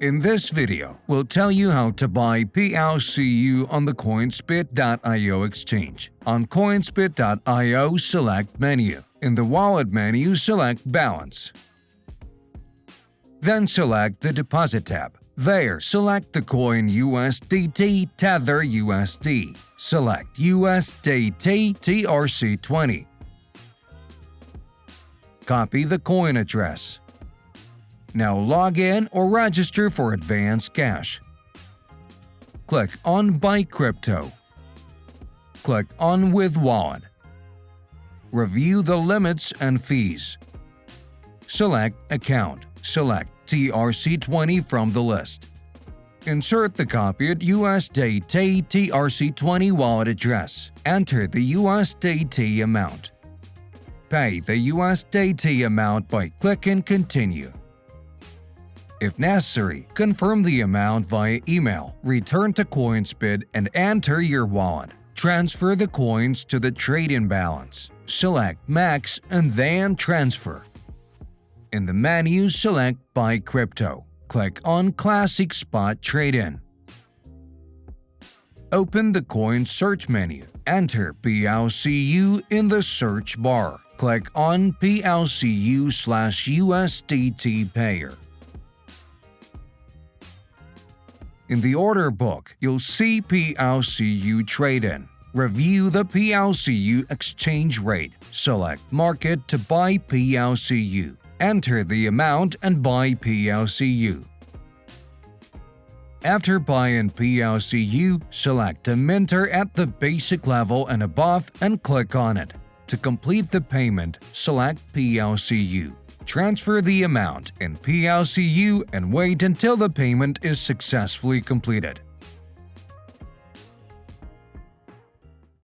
In this video, we'll tell you how to buy PLCU on the Coinsbit.io exchange. On Coinsbit.io, select Menu. In the Wallet menu, select Balance. Then select the Deposit tab. There, select the coin USDT Tether USD. Select USDT TRC20. Copy the coin address. Now log in or register for advanced cash. Click on Buy Crypto. Click on With Wallet. Review the limits and fees. Select Account. Select TRC20 from the list. Insert the copied USDT TRC20 wallet address. Enter the USDT amount. Pay the USDT amount by clicking Continue. If necessary, confirm the amount via email, return to Coinsbit and enter your wallet. Transfer the coins to the trade-in balance. Select Max and then Transfer. In the menu, select Buy Crypto. Click on Classic Spot Trade-In. Open the coin search menu. Enter PLCU in the search bar. Click on PLCU slash USDT Payer. In the order book, you'll see PLCU trade-in. Review the PLCU exchange rate. Select Market to buy PLCU. Enter the amount and buy PLCU. After buying PLCU, select a minter at the basic level and above and click on it. To complete the payment, select PLCU. Transfer the amount in PLCU and wait until the payment is successfully completed.